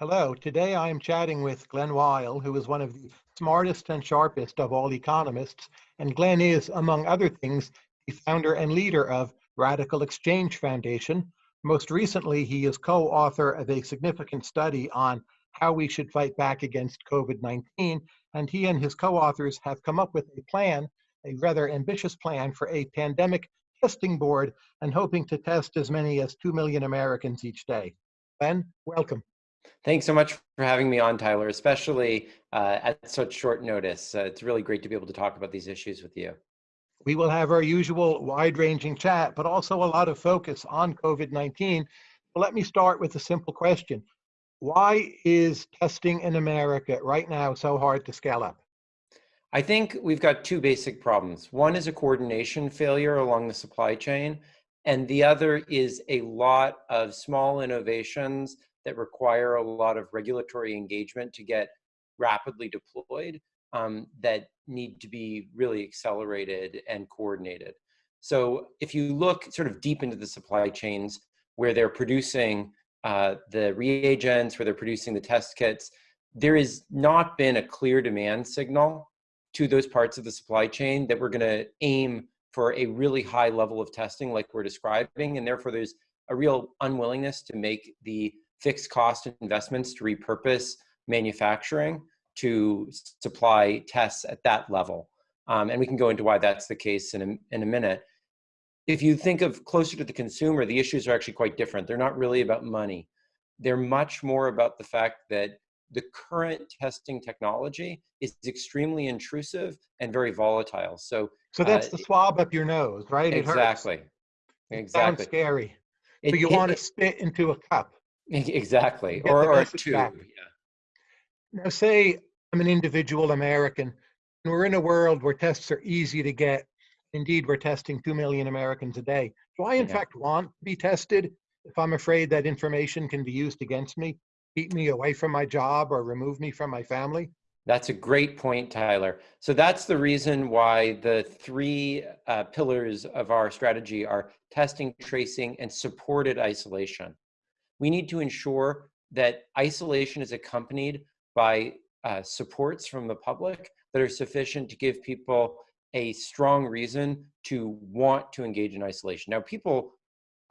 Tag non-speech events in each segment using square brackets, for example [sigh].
Hello, today I am chatting with Glen Weyl, who is one of the smartest and sharpest of all economists. And Glen is, among other things, the founder and leader of RadicalxChange Foundation. Most recently, he is co-author of a significant study on how we should fight back against COVID-19. And he and his co-authors have come up with a plan, a rather ambitious plan for a pandemic testing board and hoping to test as many as 2 million Americans each day. Glen, welcome. Thanks so much for having me on, Tyler, especially uh, at such short notice. Uh, it's really great to be able to talk about these issues with you. We will have our usual wide-ranging chat, but also a lot of focus on COVID-19. So let me start with a simple question. Why is testing in America right now so hard to scale up? I think we've got two basic problems. One is a coordination failure along the supply chain, and the other is a lot of small innovations that require a lot of regulatory engagement to get rapidly deployed um, that need to be really accelerated and coordinated. So if you look sort of deep into the supply chains where they're producing uh, the reagents, where they're producing the test kits, there has not been a clear demand signal to those parts of the supply chain that we're going to aim for a really high level of testing like we're describing. And therefore, there's a real unwillingness to make the fixed cost investments to repurpose manufacturing to supply tests at that level. Um, and we can go into why that's the case in a, in a minute. If you think of closer to the consumer, the issues are actually quite different. They're not really about money. They're much more about the fact that the current testing technology is extremely intrusive and very volatile. So, so that's uh, the swab up your nose, right? It exactly. Hurts. Exactly. Sounds scary. It, so you it, want to spit into a cup. Exactly, or, or two. Yeah. Now, say I'm an individual American, and we're in a world where tests are easy to get. Indeed, we're testing 2 million Americans a day. Do I, in yeah. fact, want to be tested if I'm afraid that information can be used against me, keep me away from my job, or remove me from my family? That's a great point, Tyler. So that's the reason why the three uh, pillars of our strategy are testing, tracing, and supported isolation we need to ensure that isolation is accompanied by uh, supports from the public that are sufficient to give people a strong reason to want to engage in isolation. Now, people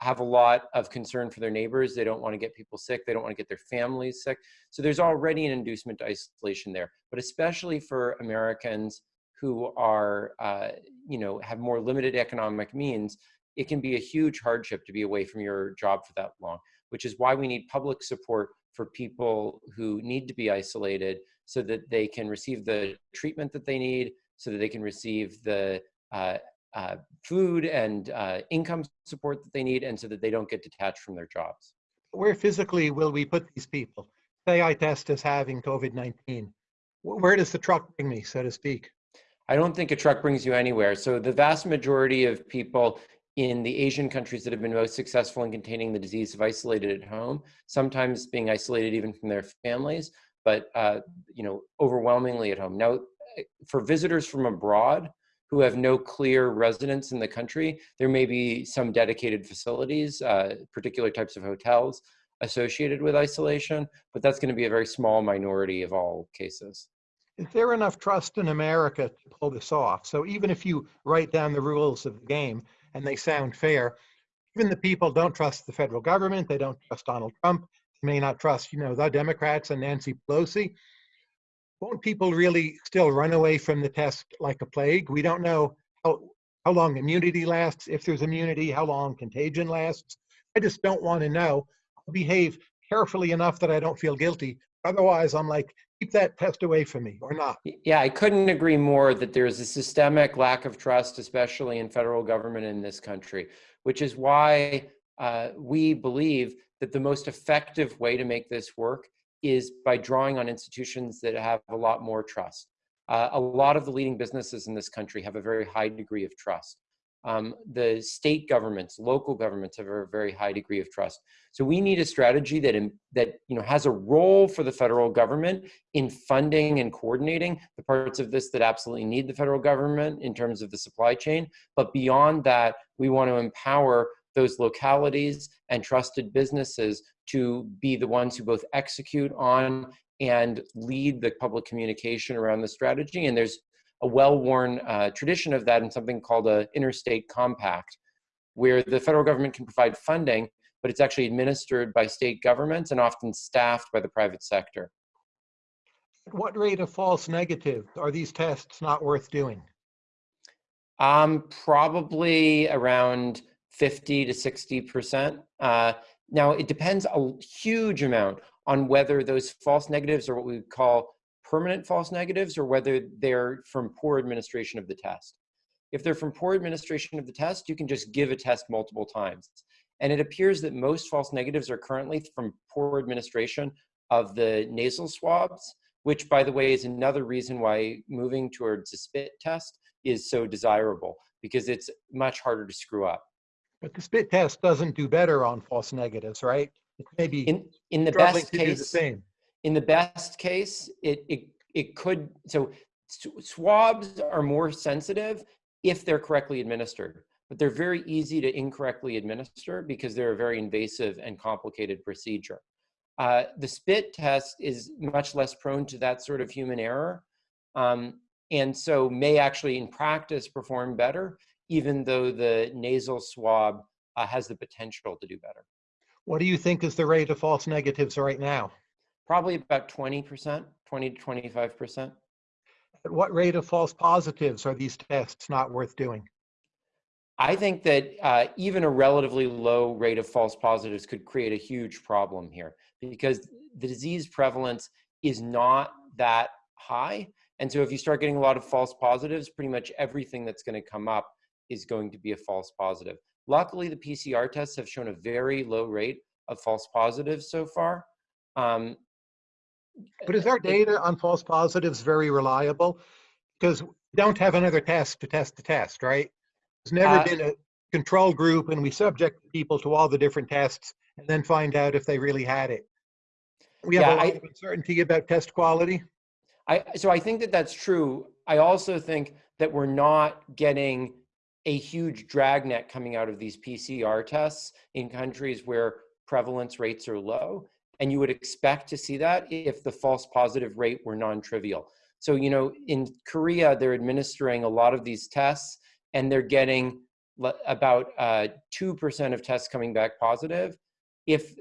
have a lot of concern for their neighbors. They don't want to get people sick. They don't want to get their families sick. So there's already an inducement to isolation there. But especially for Americans who are, uh, you know, have more limited economic means, it can be a huge hardship to be away from your job for that long which is why we need public support for people who need to be isolated so that they can receive the treatment that they need, so that they can receive the uh, uh, food and uh, income support that they need, and so that they don't get detached from their jobs. Where physically will we put these people? Say I test as having COVID-19. Where does the truck bring me, so to speak? I don't think a truck brings you anywhere. So the vast majority of people in the Asian countries that have been most successful in containing the disease have isolated at home, sometimes being isolated even from their families, but uh, you know, overwhelmingly at home. Now, for visitors from abroad who have no clear residence in the country, there may be some dedicated facilities, uh, particular types of hotels associated with isolation, but that's gonna be a very small minority of all cases. Is there enough trust in America to pull this off? So even if you write down the rules of the game, and they sound fair. Even the people don't trust the federal government. They don't trust Donald Trump. They may not trust, you know, the Democrats and Nancy Pelosi. Won't people really still run away from the test like a plague? We don't know how, how long immunity lasts, if there's immunity, how long contagion lasts. I just don't want to know. I'll behave carefully enough that I don't feel guilty. Otherwise, I'm like, keep that test away from me or not. Yeah, I couldn't agree more that there's a systemic lack of trust, especially in federal government in this country, which is why uh, we believe that the most effective way to make this work is by drawing on institutions that have a lot more trust. Uh, a lot of the leading businesses in this country have a very high degree of trust. Um, the state governments, local governments have a very high degree of trust. So we need a strategy that, in, that you know, has a role for the federal government in funding and coordinating the parts of this that absolutely need the federal government in terms of the supply chain. But beyond that, we want to empower those localities and trusted businesses to be the ones who both execute on and lead the public communication around the strategy. And there's a well-worn uh, tradition of that in something called a interstate compact, where the federal government can provide funding, but it's actually administered by state governments and often staffed by the private sector. At what rate of false negatives are these tests not worth doing? Um, probably around 50 to 60%. Uh, now, it depends a huge amount on whether those false negatives are what we would call permanent false negatives or whether they're from poor administration of the test. If they're from poor administration of the test, you can just give a test multiple times. And it appears that most false negatives are currently from poor administration of the nasal swabs, which by the way is another reason why moving towards a spit test is so desirable because it's much harder to screw up. But the spit test doesn't do better on false negatives, right? It's maybe In, in the best do the case, same. In the best case, it, it, it could, so swabs are more sensitive if they're correctly administered, but they're very easy to incorrectly administer because they're a very invasive and complicated procedure. Uh, the spit test is much less prone to that sort of human error. Um, and so may actually in practice perform better, even though the nasal swab uh, has the potential to do better. What do you think is the rate of false negatives right now? Probably about 20%, 20 to 25%. At what rate of false positives are these tests not worth doing? I think that uh, even a relatively low rate of false positives could create a huge problem here because the disease prevalence is not that high. And so if you start getting a lot of false positives, pretty much everything that's going to come up is going to be a false positive. Luckily, the PCR tests have shown a very low rate of false positives so far. Um, But is our data on false positives very reliable? Because we don't have another test to test the test, right? There's never Uh, been a control group and we subject people to all the different tests and then find out if they really had it. We have Yeah, a lot I- of uncertainty about test quality. I, so I think that that's true. I also think that we're not getting a huge dragnet coming out of these PCR tests in countries where prevalence rates are low. And you would expect to see that if the false positive rate were non-trivial. So, you know, in Korea, they're administering a lot of these tests and they're getting about uh, 2% of tests coming back positive. If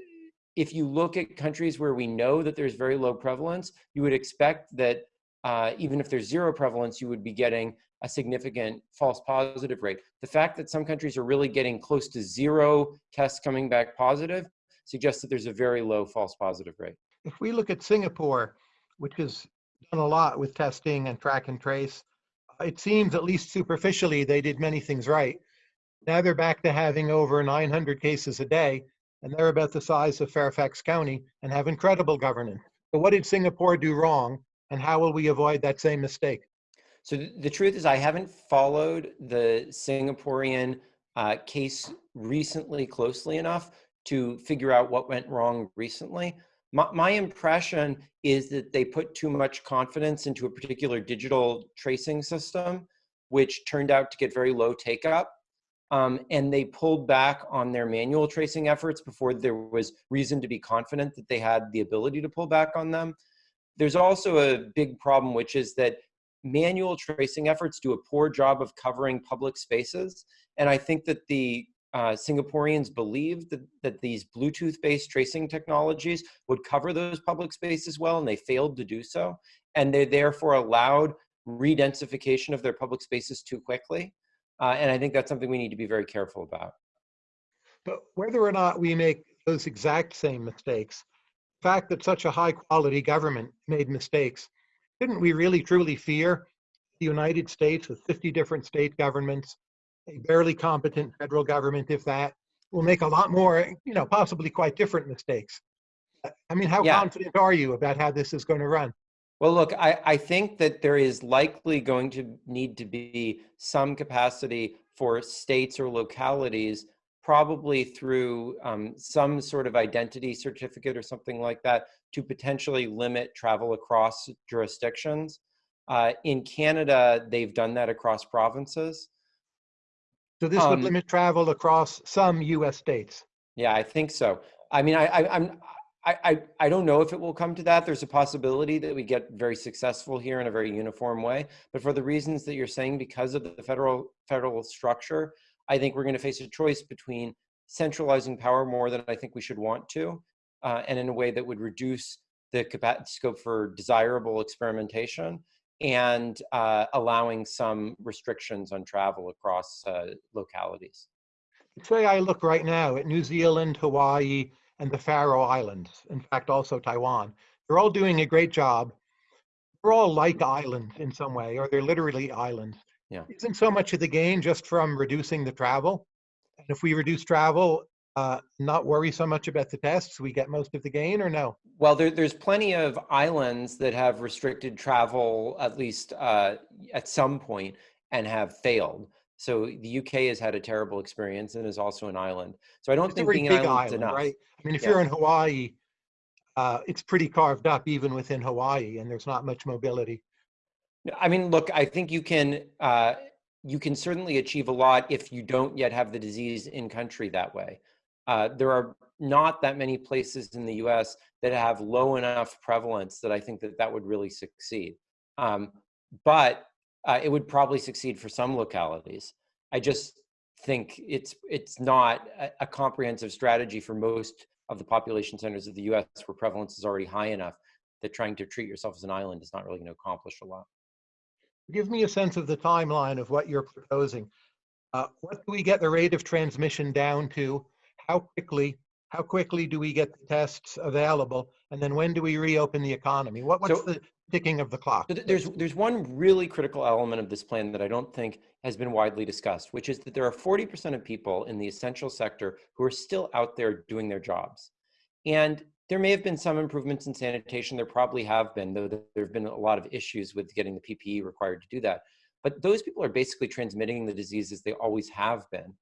if you look at countries where we know that there's very low prevalence, you would expect that uh, even if there's zero prevalence, you would be getting a significant false positive rate. The fact that some countries are really getting close to zero tests coming back positive suggests that there's a very low false positive rate. If we look at Singapore, which has done a lot with testing and track and trace, it seems at least superficially they did many things right. Now they're back to having over 900 cases a day, and they're about the size of Fairfax County and have incredible governance. So what did Singapore do wrong, and how will we avoid that same mistake? So the truth is, I haven't followed the Singaporean uh, case recently closely enough to figure out what went wrong recently. My, my impression is that they put too much confidence into a particular digital tracing system, which turned out to get very low take up. Um, and they pulled back on their manual tracing efforts before there was reason to be confident that they had the ability to pull back on them. There's also a big problem, which is that manual tracing efforts do a poor job of covering public spaces. And I think that the uh, Singaporeans believed that, that these Bluetooth-based tracing technologies would cover those public spaces well, and they failed to do so. And they therefore allowed re-densification of their public spaces too quickly. Uh, and I think that's something we need to be very careful about. But whether or not we make those exact same mistakes, the fact that such a high quality government made mistakes, didn't we really truly fear the United States with 50 different state governments, a barely competent federal government, if that, will make a lot more, you know, possibly quite different mistakes? I mean, how Yeah. confident are you about how this is going to run? Well, look, I, I think that there is likely going to need to be some capacity for states or localities, probably through um, some sort of identity certificate or something like that, to potentially limit travel across jurisdictions. Uh, in Canada, they've done that across provinces. So this would Um, limit travel across some US states. Yeah, I think so. I mean, I, I, I'm, I, I, I don't know if it will come to that. There's a possibility that we get very successful here in a very uniform way. But for the reasons that you're saying, because of the federal federal structure, I think we're going to face a choice between centralizing power more than I think we should want to, uh, and in a way that would reduce the scope for desirable experimentation and uh, allowing some restrictions on travel across uh, localities. Say I look right now at New Zealand, Hawaii, and the Faroe Islands, in fact, also Taiwan. They're all doing a great job. They're all like islands in some way, or they're literally islands. Yeah. Isn't so much of the gain just from reducing the travel? And if we reduce travel, uh, not worry so much about the tests, we get most of the gain or no? Well, there, there's plenty of islands that have restricted travel, at least uh, at some point, and have failed. So the UK has had a terrible experience and is also an island. So I don't It's think being an big island is enough. right? I mean, if Yeah. you're in Hawaii, uh, it's pretty carved up even within Hawaii, and there's not much mobility. I mean, look, I think you can uh, you can certainly achieve a lot if you don't yet have the disease in country that way. Uh, there are not that many places in the U.S. that have low enough prevalence that I think that that would really succeed. Um, but uh, it would probably succeed for some localities. I just think it's it's not a, a comprehensive strategy for most of the population centers of the U.S. where prevalence is already high enough that trying to treat yourself as an island is not really going to accomplish a lot. Give me a sense of the timeline of what you're proposing. Uh, what do we get the rate of transmission down to? How quickly? How quickly do we get the tests available? And then when do we reopen the economy? What, what's So- the ticking of the clock? So th- There's there's one really critical element of this plan that I don't think has been widely discussed, which is that there are 40% of people in the essential sector who are still out there doing their jobs. And there may have been some improvements in sanitation. There probably have been, though there have been a lot of issues with getting the PPE required to do that. But those people are basically transmitting the disease as they always have been.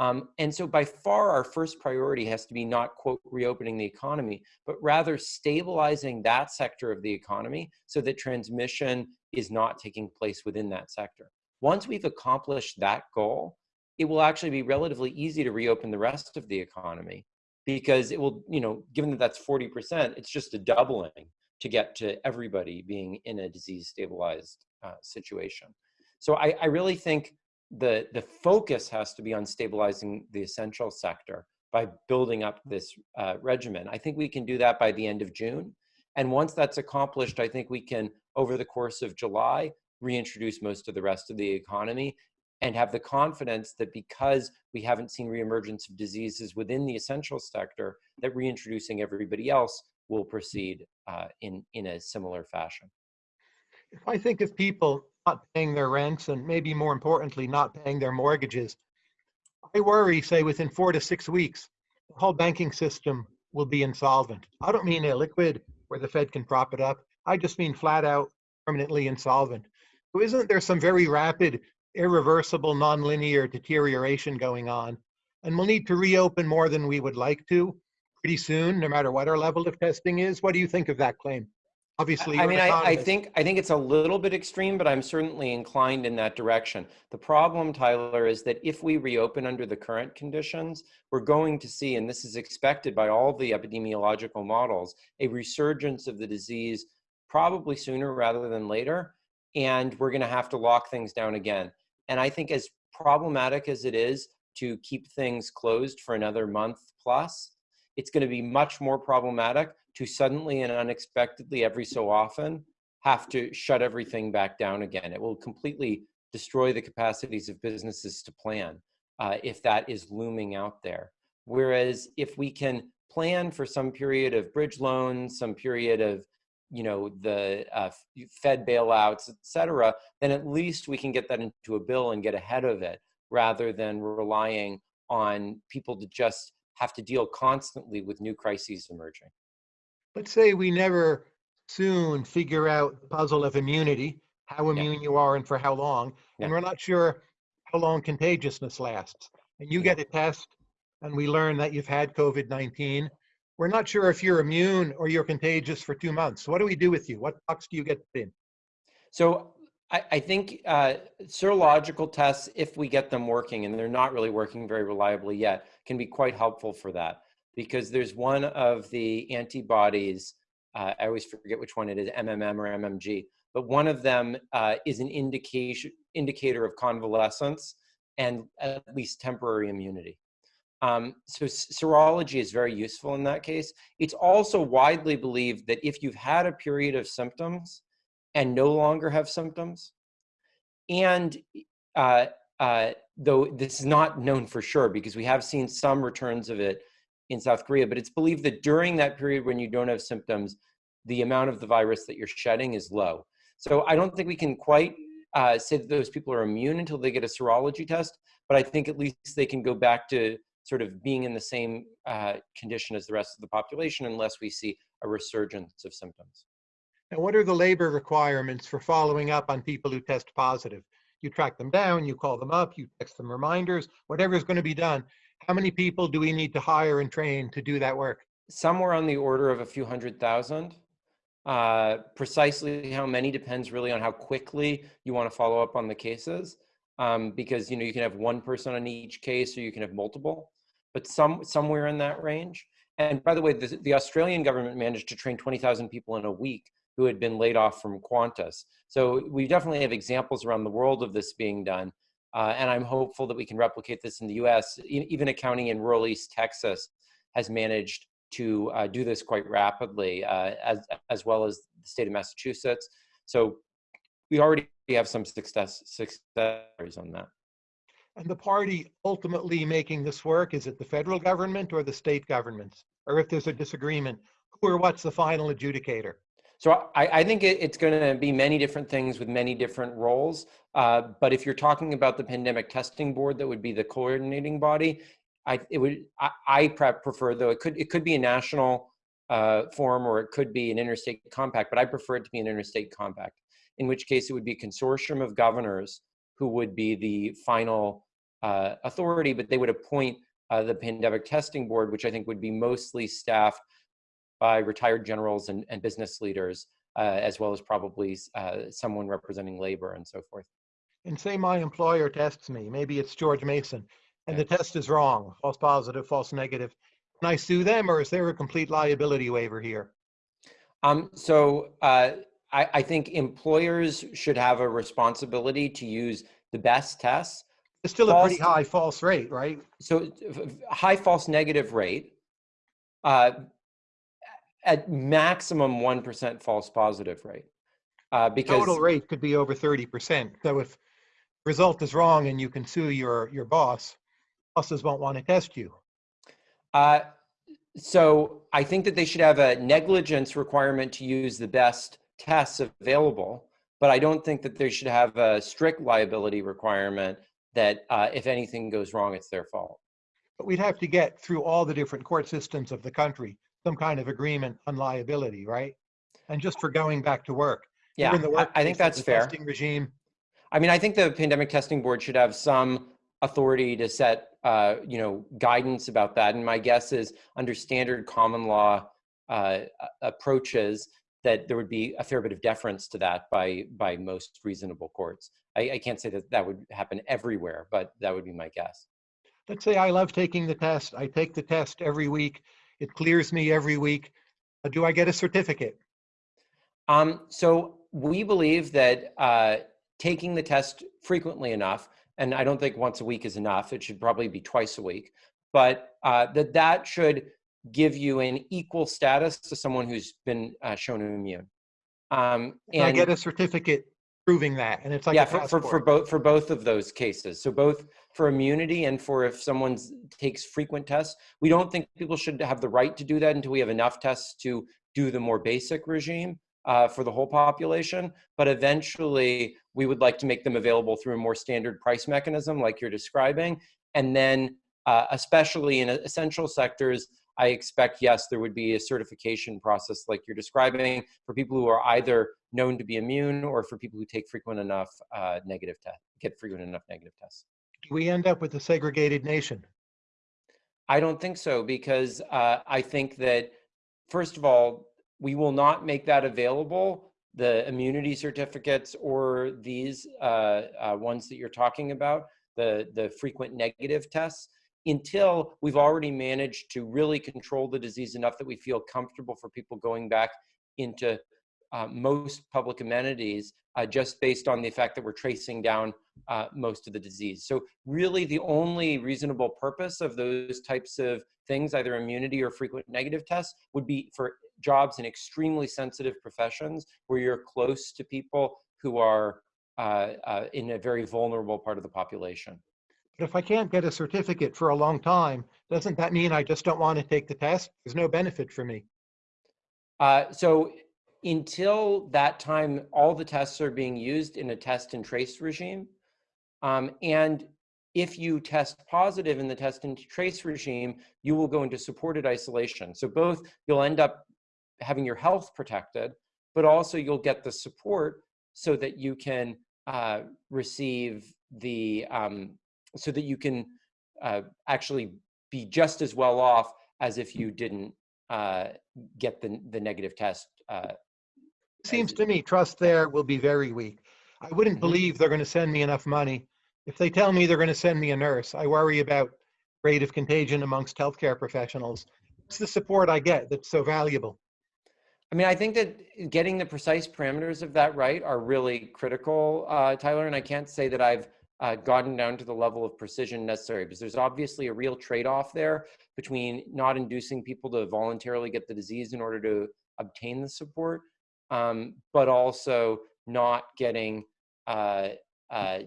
Um, and so by far our first priority has to be not quote reopening the economy, but rather stabilizing that sector of the economy so that transmission is not taking place within that sector. Once we've accomplished that goal, it will actually be relatively easy to reopen the rest of the economy because it will, you know, given that that's 40%, it's just a doubling to get to everybody being in a disease stabilized uh, situation. So I, I really think the, the focus has to be on stabilizing the essential sector by building up this uh, regimen. I think we can do that by the end of June. And once that's accomplished, I think we can, over the course of July, reintroduce most of the rest of the economy and have the confidence that because we haven't seen reemergence of diseases within the essential sector, that reintroducing everybody else will proceed uh, in, in a similar fashion. If I think of people not paying their rents and maybe more importantly, not paying their mortgages, I worry, say, within four to six weeks, the whole banking system will be insolvent. I don't mean illiquid where the Fed can prop it up. I just mean flat out permanently insolvent. So isn't there some very rapid, irreversible, nonlinear deterioration going on? And we'll need to reopen more than we would like to pretty soon, no matter what our level of testing is. What do you think of that claim? Obviously, I mean, I, I think I think it's a little bit extreme, but I'm certainly inclined in that direction. The problem, Tyler, is that if we reopen under the current conditions, we're going to see, and this is expected by all the epidemiological models, a resurgence of the disease probably sooner rather than later, and we're going to have to lock things down again. And I think as problematic as it is to keep things closed for another month plus, it's going to be much more problematic to suddenly and unexpectedly every so often have to shut everything back down again. It will completely destroy the capacities of businesses to plan uh, if that is looming out there. Whereas if we can plan for some period of bridge loans, some period of you know the uh, Fed bailouts, et cetera, then at least we can get that into a bill and get ahead of it rather than relying on people to just have to deal constantly with new crises emerging. Let's say we never soon figure out the puzzle of immunity, how immune you are and for how long, Yeah. and we're not sure how long contagiousness lasts. And you Yeah. get a test and we learn that you've had COVID-19. We're not sure if you're immune or you're contagious for two months. What do we do with you? What box do you get in? So I, I think uh, serological tests, if we get them working, and they're not really working very reliably yet, can be quite helpful for that. Because there's one of the antibodies, uh, I always forget which one it is, MMM or MMG, but one of them uh, is an indication indicator of convalescence and at least temporary immunity. Um, so serology is very useful in that case. It's also widely believed that if you've had a period of symptoms and no longer have symptoms, and uh, uh, though this is not known for sure because we have seen some returns of it in South Korea, but it's believed that during that period when you don't have symptoms, the amount of the virus that you're shedding is low. So I don't think we can quite uh, say that those people are immune until they get a serology test, but I think at least they can go back to sort of being in the same uh, condition as the rest of the population unless we see a resurgence of symptoms. And what are the labor requirements for following up on people who test positive? You track them down, you call them up, you text them reminders, whatever is going to be done. How many people do we need to hire and train to do that work? Somewhere on the order of a few hundred thousand. Uh, precisely how many depends really on how quickly you want to follow up on the cases. Um, because you know you can have one person on each case or you can have multiple, but some somewhere in that range. And by the way, the, the Australian government managed to train 20,000 people in a week who had been laid off from Qantas. So we definitely have examples around the world of this being done. Uh, and I'm hopeful that we can replicate this in the US. Even a county in rural East Texas has managed to uh, do this quite rapidly, uh, as, as well as the state of Massachusetts. So we already have some success, success on that. And the party ultimately making this work, is it the federal government or the state governments? Or if there's a disagreement, who or what's the final adjudicator? So I, I think it, it's going to be many different things with many different roles. Uh, but if you're talking about the pandemic testing board, that would be the coordinating body. I it would I, I prefer though it could it could be a national uh, forum or it could be an interstate compact, but I prefer it to be an interstate compact. In which case, it would be a consortium of governors who would be the final uh, authority, but they would appoint uh, the pandemic testing board, which I think would be mostly staffed by retired generals and, and business leaders, uh, as well as probably uh, someone representing labor and so forth. And say my employer tests me, maybe it's George Mason, and the test is wrong, false positive, false negative. Can I sue them or is there a complete liability waiver here? Um, so uh, I, I think employers should have a responsibility to use the best tests. It's still a pretty high false rate, right? So high false negative rate, uh, at maximum 1% false positive rate. Uh, because Total rate could be over 30%. So if result is wrong and you can sue your, your boss, bosses won't want to test you. Uh, so I think that they should have a negligence requirement to use the best tests available, but I don't think that they should have a strict liability requirement that uh, if anything goes wrong, it's their fault. But we'd have to get through all the different court systems of the country, some kind of agreement on liability, right? And just for going back to work. Yeah, I, I think that's fair. Testing regime. I mean, I think the pandemic testing board should have some authority to set, uh, you know, guidance about that. And my guess is under standard common law uh, approaches that there would be a fair bit of deference to that by by most reasonable courts. I, I can't say that that would happen everywhere, but that would be my guess. Let's say I love taking the test. I take the test every week. It clears me every week. Uh, do I get a certificate? Um, so we believe that uh, taking the test frequently enough and I don't think once a week is enough. It should probably be twice a week, but uh, that that should give you an equal status to someone who's been uh, shown immune. Um, and I get a certificate proving that, and it's like yeah, for, for, for both for both of those cases. So both for immunity and for if someone takes frequent tests. We don't think people should have the right to do that until we have enough tests to do the more basic regime uh, for the whole population. But eventually, we would like to make them available through a more standard price mechanism like you're describing. And then, uh, especially in essential sectors, I expect, yes, there would be a certification process like you're describing for people who are either known to be immune or for people who take frequent enough uh, negative tests, get frequent enough negative tests. Do we end up with a segregated nation? I don't think so because uh, I think that, first of all, we will not make that available the immunity certificates or these uh, uh, ones that you're talking about, the, the frequent negative tests, until we've already managed to really control the disease enough that we feel comfortable for people going back into uh, most public amenities uh, just based on the fact that we're tracing down uh, most of the disease. So really the only reasonable purpose of those types of things, either immunity or frequent negative tests, would be for jobs in extremely sensitive professions where you're close to people who are uh, uh, in a very vulnerable part of the population. But if I can't get a certificate for a long time, doesn't that mean I just don't want to take the test? There's no benefit for me. Uh, so until that time, all the tests are being used in a test and trace regime. Um, and if you test positive in the test and trace regime, you will go into supported isolation. So both you'll end up having your health protected, but also you'll get the support so that you can uh, receive the, um, so that you can uh, actually be just as well off as if you didn't uh, get the, the negative test uh, Seems to me trust there will be very weak. I wouldn't Mhm. believe they're going to send me enough money. If they tell me they're going to send me a nurse, I worry about rate of contagion amongst healthcare professionals. It's the support I get that's so valuable. I mean, I think that getting the precise parameters of that right are really critical, uh, Tyler. And I can't say that I've uh, gotten down to the level of precision necessary because there's obviously a real trade-off there between not inducing people to voluntarily get the disease in order to obtain the support, um, but also not getting, uh, uh,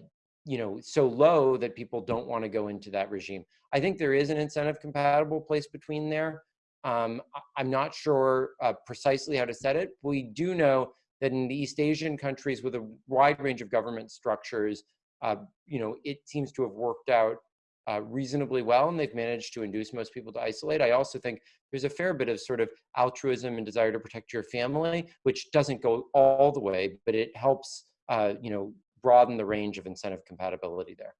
you know, so low that people don't want to go into that regime. I think there is an incentive compatible place between there. Um, I'm not sure uh, precisely how to set it. We do know that in the East Asian countries with a wide range of government structures, uh, you know, it seems to have worked out uh, reasonably well, and they've managed to induce most people to isolate. I also think there's a fair bit of sort of altruism and desire to protect your family, which doesn't go all the way, but it helps, uh, you know, broaden the range of incentive compatibility there.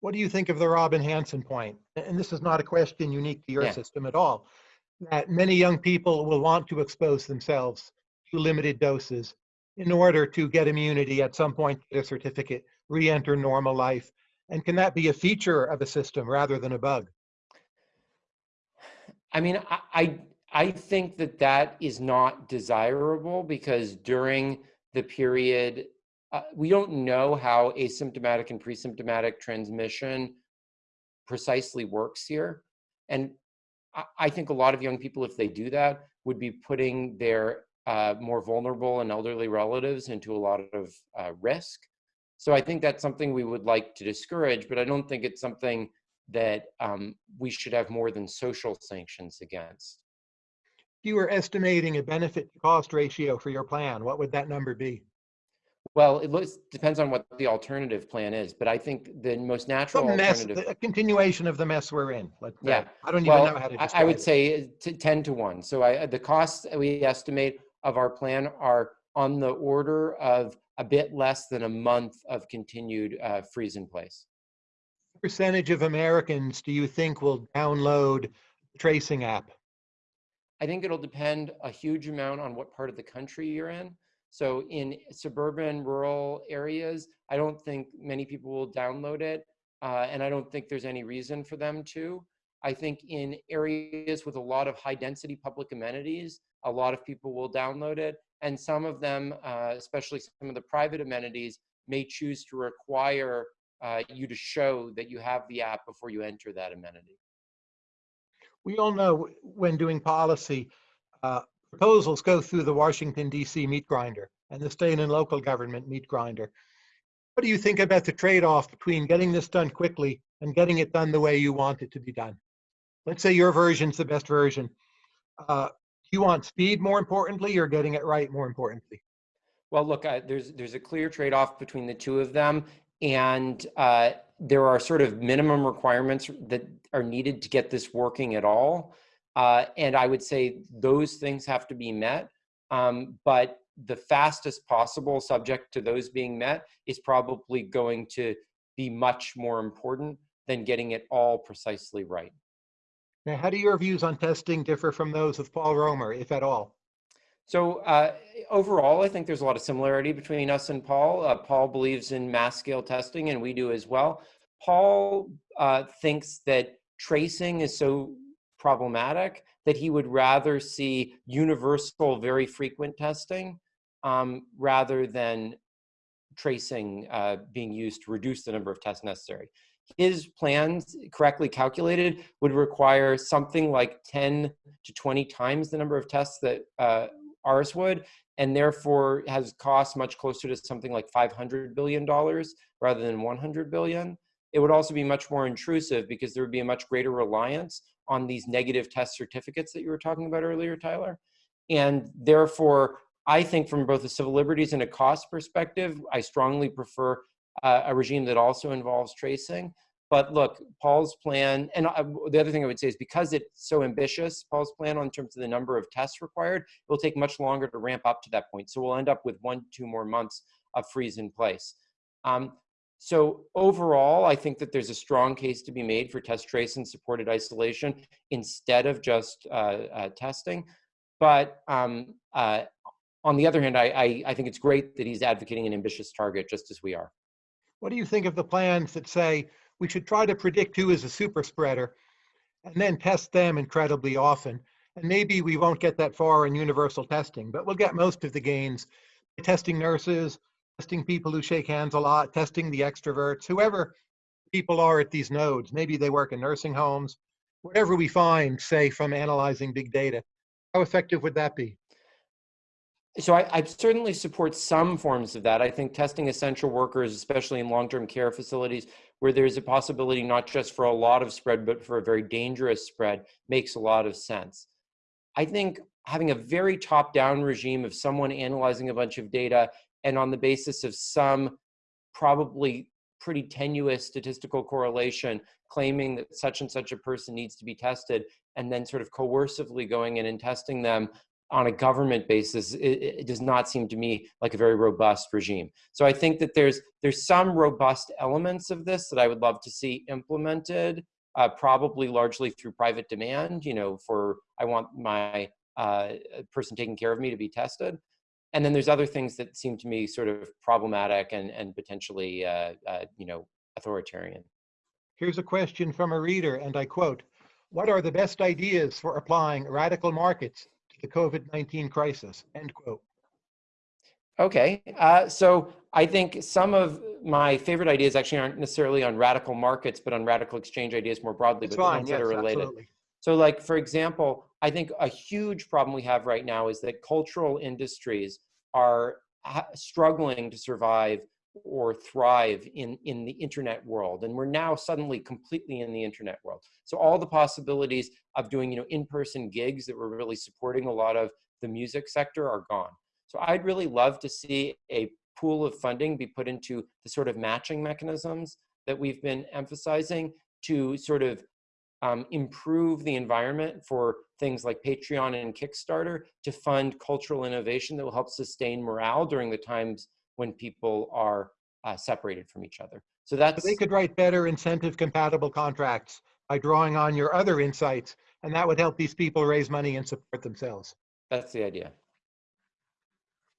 What do you think of the Robin Hanson point? And this is not a question unique to your Yeah. system at all. That many young people will want to expose themselves to limited doses in order to get immunity at some point, get a certificate, re-enter normal life. And can that be a feature of a system rather than a bug? I mean, I, I, think that that is not desirable because during the period, uh, we don't know how asymptomatic and pre-symptomatic transmission precisely works here. And I, I think a lot of young people, if they do that, would be putting their uh, more vulnerable and elderly relatives into a lot of uh, risk. So I think that's something we would like to discourage, but I don't think it's something that um, we should have more than social sanctions against. If you were estimating a benefit to cost ratio for your plan, what would that number be? Well, it looks, depends on what the alternative plan is, but I think the most natural Some mess, a continuation of the mess we're in. Let's say. Yeah. I don't even know how to I- would it. say t- 10 to 1. So I, the costs that we estimate of our plan are on the order of a bit less than a month of continued uh, freeze in place. percentage of Americans do you think will download the tracing app? I think it'll depend a huge amount on what part of the country you're in. So in suburban, rural areas, I don't think many people will download it, uh, and I don't think there's any reason for them to. I think in areas with a lot of high density public amenities, a lot of people will download it, and some of them, uh, especially some of the private amenities, may choose to require uh, you to show that you have the app before you enter that amenity. We all know when doing policy, uh, proposals go through the Washington DC meat grinder and the state and local government meat grinder. What do you think about the trade-off between getting this done quickly and getting it done the way you want it to be done? Let's say your version's the best version. Uh, you want speed more importantly or getting it right more importantly? Well, look, there's there's a clear trade-off between the two of them, and uh, there are sort of minimum requirements that are needed to get this working at all. Uh, and I would say those things have to be met. Um, but the fastest possible, subject to those being met, is probably going to be much more important than getting it all precisely right. Now, how do your views on testing differ from those of Paul Romer, if at all? So uh, overall, I think there's a lot of similarity between us and Paul. Uh, Paul believes in mass scale testing, and we do as well. Paul uh, thinks that tracing is so problematic that he would rather see universal, very frequent testing um, rather than tracing uh, being used to reduce the number of tests necessary. His plans, correctly calculated, would require something like 10 to 20 times the number of tests that uh, ours would, and therefore has cost much closer to something like $500 billion rather than 100 billion. It would also be much more intrusive because there would be a much greater reliance on these negative test certificates that you were talking about earlier, Tyler. And therefore, I think from both a civil liberties and a cost perspective, I strongly prefer uh, a regime that also involves tracing. But look, Paul's plan, and uh, the other thing I would say is because it's so ambitious, Paul's plan on terms of the number of tests required, it will take much longer to ramp up to that point. So we'll end up with one, two more months of freeze in place. Um, so overall, I think that there's a strong case to be made for test trace and supported isolation instead of just uh, uh, testing. But um, uh, on the other hand, I, I, I think it's great that he's advocating an ambitious target just as we are. What do you think of the plans that say we should try to predict who is a super spreader and then test them incredibly often? And maybe we won't get that far in universal testing, but we'll get most of the gains testing nurses, testing people who shake hands a lot, testing the extroverts, whoever people are at these nodes. Maybe they work in nursing homes, whatever we find, say, from analyzing big data. How effective would that be? So I, I, certainly support some forms of that. I think testing essential workers, especially in long-term care facilities, where there's a possibility not just for a lot of spread, but for a very dangerous spread, makes a lot of sense. I think having a very top-down regime of someone analyzing a bunch of data and on the basis of some probably pretty tenuous statistical correlation, claiming that such and such a person needs to be tested, and then sort of coercively going in and testing them on a government basis, it, it, does not seem to me like a very robust regime. So I think that there's there's some robust elements of this that I would love to see implemented, uh, probably largely through private demand. You know, for I want my uh, person taking care of me to be tested, and then there's other things that seem to me sort of problematic and and potentially uh, uh you know authoritarian. Here's a question from a reader, and I quote. What are the best ideas for applying radical markets the COVID-19 crisis, end quote. Okay, uh, so I think some of my favorite ideas actually aren't necessarily on radical markets, but on radical exchange ideas more broadly, but fine, ones yes, that are related. Absolutely. So like, for example, I think a huge problem we have right now is that cultural industries are struggling to survive or thrive in, in the internet world. And we're now suddenly completely in the internet world. So all the possibilities of doing, you know, in-person gigs that were really supporting a lot of the music sector are gone. So I'd really love to see a pool of funding be put into the sort of matching mechanisms that we've been emphasizing to sort of um, improve the environment for things like Patreon and Kickstarter to fund cultural innovation that will help sustain morale during the times when people are uh, separated from each other. So that's- They could write better incentive compatible contracts by drawing on your other insights, and that would help these people raise money and support themselves. That's the idea.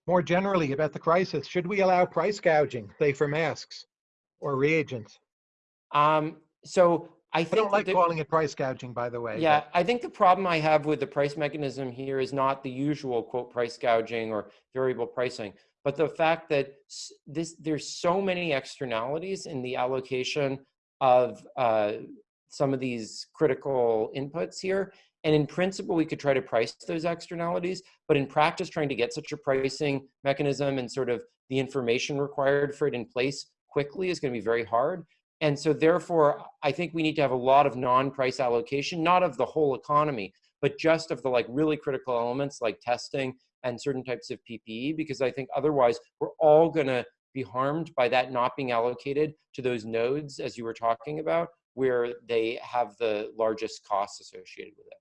More generally about the crisis, should we allow price gouging, say for masks or reagents? Um, so I, I don't like calling it price gouging, by the way. Yeah, but. I think the problem I have with the price mechanism here is not the usual quote price gouging or variable pricing but the fact that this there's so many externalities in the allocation of uh, some of these critical inputs here. And in principle, we could try to price those externalities, but in practice, trying to get such a pricing mechanism and sort of the information required for it in place quickly is going to be very hard. And so therefore, I think we need to have a lot of non-price allocation, not of the whole economy, but just of the like really critical elements like testing and certain types of PPE, because I think otherwise we're all going to be harmed by that not being allocated to those nodes, as you were talking about, where they have the largest costs associated with it.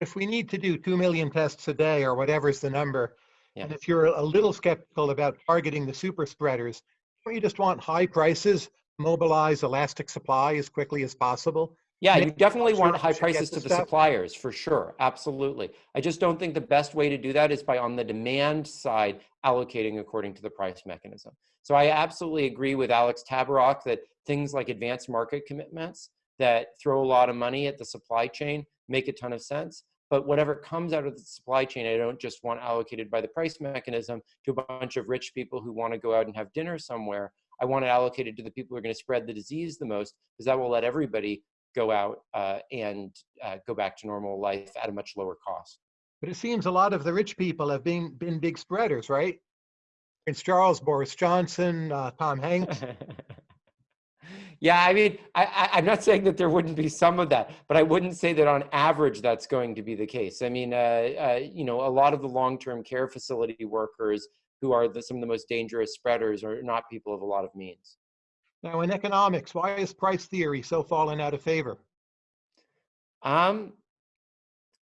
If we need to do 2 million tests a day or whatever's the number, yeah. and if you're a little skeptical about targeting the super spreaders, don't you just want high prices, mobilize elastic supply as quickly as possible? Yeah, you definitely want high you should get prices to the suppliers for sure. Absolutely. I just don't think the best way to do that is by on the demand side allocating according to the price mechanism. So I absolutely agree with Alex Tabarrok that things like advanced market commitments that throw a lot of money at the supply chain make a ton of sense. But whatever comes out of the supply chain, I don't just want allocated by the price mechanism to a bunch of rich people who want to go out and have dinner somewhere. I want it allocated to the people who are going to spread the disease the most, because that will let everybody go out uh, and uh, go back to normal life at a much lower cost. But it seems a lot of the rich people have been, been big spreaders, right? Prince Charles, Boris Johnson, uh, Tom Hanks. [laughs] yeah, I mean, I, I, I'm not saying that there wouldn't be some of that, but I wouldn't say that on average that's going to be the case. I mean, uh, uh, you know, a lot of the long-term care facility workers who are the, some of the most dangerous spreaders are not people of a lot of means. Now, in economics, why is price theory so fallen out of favor? Um,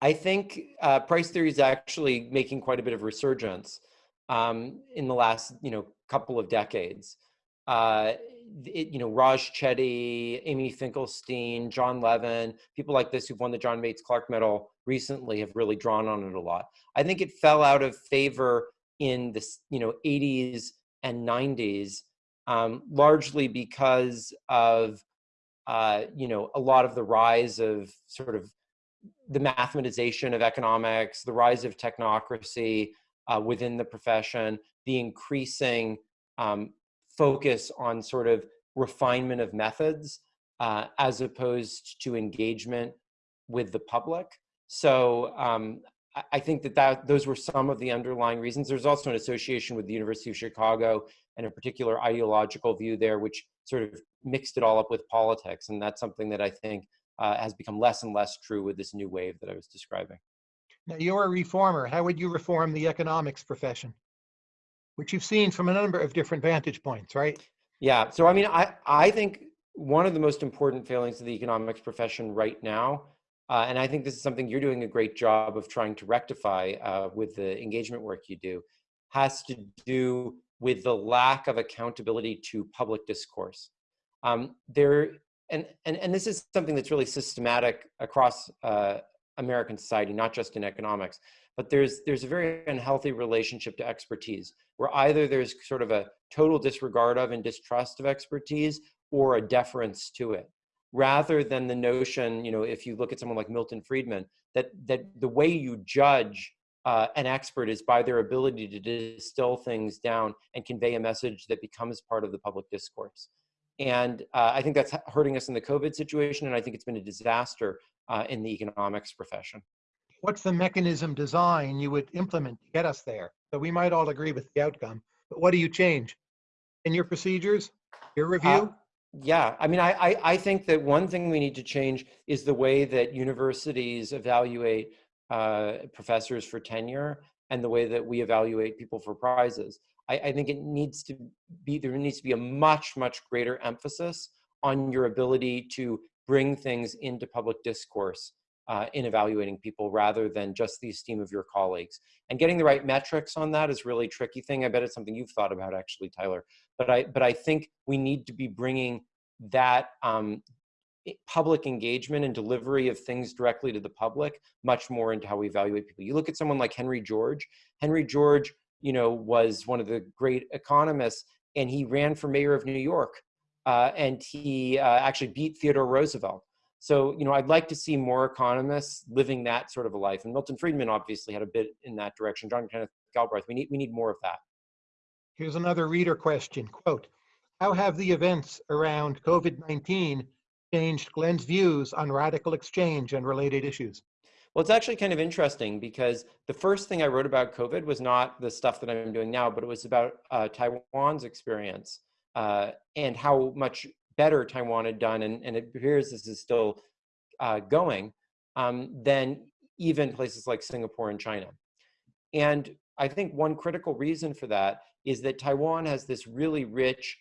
I think uh, price theory is actually making quite a bit of resurgence um, in the last, you know, couple of decades. Uh, it, you know, Raj Chetty, Amy Finkelstein, Jon Levin, people like this who've won the John Bates Clark Medal recently have really drawn on it a lot. I think it fell out of favor in the, you know, 80s and 90s, um, largely because of, uh, you know, a lot of the rise of sort of the mathematization of economics, the rise of technocracy uh, within the profession, the increasing um, focus on sort of refinement of methods uh, as opposed to engagement with the public. So um, I think that, that those were some of the underlying reasons. There's also an association with the University of Chicago and a particular ideological view there, which sort of mixed it all up with politics. And that's something that I think uh, has become less and less true with this new wave that I was describing. Now, you're a reformer. How would you reform the economics profession? Which you've seen from a number of different vantage points, right? Yeah. So, I mean, I, I think one of the most important failings of the economics profession right now, uh, and I think this is something you're doing a great job of trying to rectify uh, with the engagement work you do, has to do with the lack of accountability to public discourse. Um, there, and, and, and this is something that's really systematic across uh, American society, not just in economics, but there's, there's a very unhealthy relationship to expertise, where either there's sort of a total disregard of and distrust of expertise or a deference to it, rather than the notion, you know, if you look at someone like Milton Friedman, that, that the way you judge uh, an expert is by their ability to distill things down and convey a message that becomes part of the public discourse. And uh, I think that's hurting us in the COVID situation, and I think it's been a disaster uh, in the economics profession. What's the mechanism design you would implement to get us there? So we might all agree with the outcome, but what do you change in your procedures, your review? Yeah, I mean, I, I, I, think that one thing we need to change is the way that universities evaluate uh, professors for tenure and the way that we evaluate people for prizes. I, I think it needs to be, there needs to be a much, much greater emphasis on your ability to bring things into public discourse uh, in evaluating people rather than just the esteem of your colleagues. And getting the right metrics on that is really tricky thing. I bet it's something you've thought about actually, Tyler. But I, but I think we need to be bringing that um, public engagement and delivery of things directly to the public much more into how we evaluate people. You look at someone like Henry George. Henry George, you know, was one of the great economists, and he ran for mayor of New York, uh, and he uh, actually beat Theodore Roosevelt. So, you know, I'd like to see more economists living that sort of a life. And Milton Friedman obviously had a bit in that direction. John Kenneth Galbraith, we need, we need more of that. Here's another reader question, quote, how have the events around COVID-19 changed Glen's views on RadicalxChange and related issues? Well, it's actually kind of interesting because the first thing I wrote about COVID was not the stuff that I'm doing now, but it was about uh, Taiwan's experience uh, and how much better Taiwan had done, and, and it appears this is still uh, going, um, than even places like Singapore and China. And I think one critical reason for that is that Taiwan has this really rich